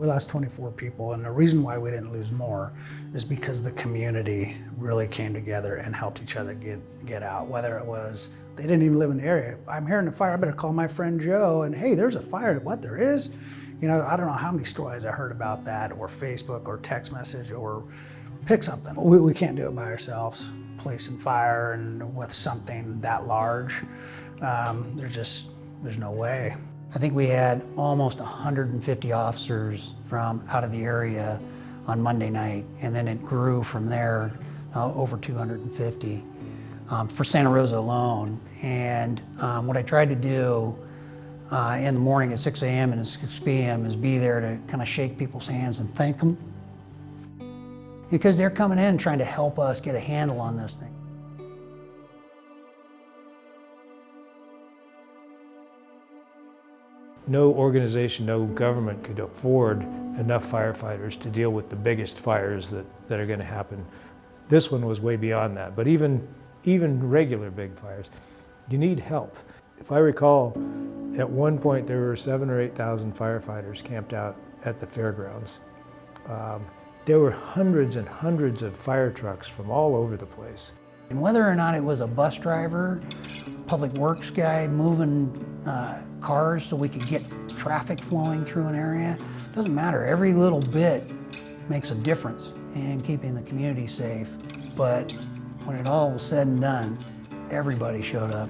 We lost 24 people, and the reason why we didn't lose more is because the community really came together and helped each other get, get out. Whether it was they didn't even live in the area. I'm hearing a fire, I better call my friend Joe, and hey, there's a fire. What, there is? You know, I don't know how many stories I heard about that, or Facebook, or text message, or pick something. We, we can't do it by ourselves. Placing fire and with something that large, um, there's just, there's no way. I think we had almost 150 officers from out of the area on Monday night, and then it grew from there uh, over 250 um, for Santa Rosa alone. And um, what I tried to do uh, in the morning at 6 a.m. and at 6 p.m. is be there to kind of shake people's hands and thank them because they're coming in trying to help us get a handle on this thing. No organization, no government could afford enough firefighters to deal with the biggest fires that, that are going to happen. This one was way beyond that, but even, even regular big fires, you need help. If I recall, at one point there were seven or 8,000 firefighters camped out at the fairgrounds. Um, there were hundreds and hundreds of fire trucks from all over the place. And whether or not it was a bus driver, public works guy moving uh, cars so we could get traffic flowing through an area, doesn't matter. Every little bit makes a difference in keeping the community safe. But when it all was said and done, everybody showed up.